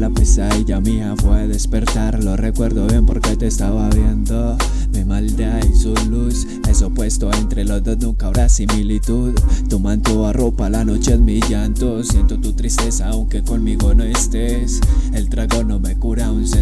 la pesadilla mía fue despertar. Lo recuerdo bien porque te estaba viendo. Mi maldad y su luz Es opuesto entre los dos, nunca habrá similitud. Tu manto arropa la noche en mi llanto. Siento tu tristeza aunque conmigo no estés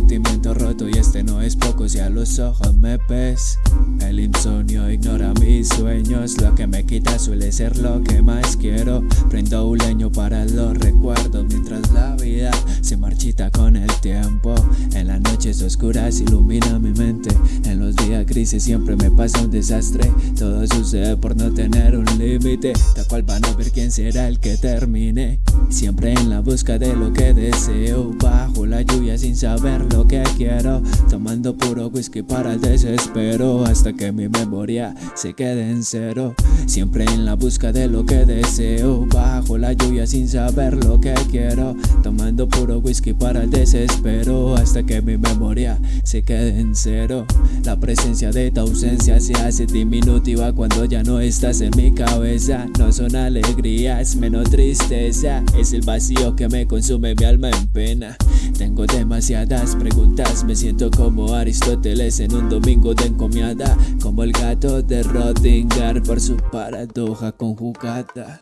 sentimiento roto Y este no es poco si a los ojos me ves El insomnio ignora mis sueños Lo que me quita suele ser lo que más quiero. Prendo un leño para los recuerdos Mientras la vida se marchita con el tiempo. En las noches oscuras ilumina mi mente En los días grises siempre me pasa un desastre. Todo sucede por no tener un límite Tal cual van a ver quién será el que termine Siempre en la busca de lo que deseo. Bajo la lluvia sin saber lo que quiero. Tomando puro whisky para el desespero. Hasta que mi memoria se quede en cero. Siempre en la busca de lo que deseo. Bajo la lluvia sin saber lo que quiero. Tomando puro whisky para el desespero. Hasta que mi memoria se quede en cero. La presencia de tu ausencia se hace diminutiva Cuando ya no estás en mi cabeza. No son alegrías, menos tristeza. Es el vacío que me consume mi alma en pena. Tengo demasiadas preguntas Me siento como Aristóteles en un domingo de encomiada Como el gato de Rodinger por su paradoja conjugada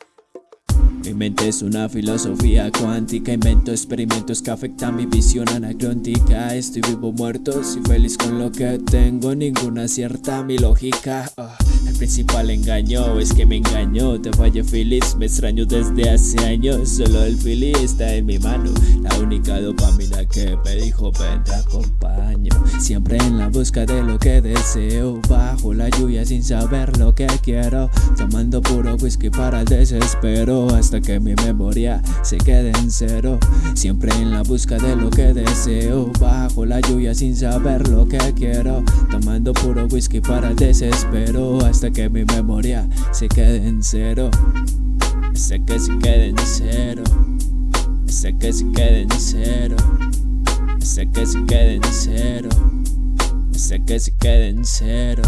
mi mente es una filosofía cuántica Invento experimentos que afectan mi visión anacrónica Estoy vivo muerto, soy feliz con lo que tengo. Ninguna cierta mi lógica ah, El principal engaño es que me engañó Te fallé feliz, me extraño desde hace años. Solo el feliz está en mi mano. La única dopamina que me dijo ven te acompaño Siempre en la busca de lo que deseo. Bajo la lluvia sin saber lo que quiero. Tomando puro whisky para el desespero Hasta que mi memoria se quede en cero. Siempre en la busca de lo que deseo. Bajo la lluvia sin saber lo que quiero. Tomando puro whisky para el desespero. Hasta que mi memoria se quede en cero. Hasta que se quede en cero. Hasta que se quede en cero. Hasta que se quede en cero. Hasta que se quede en cero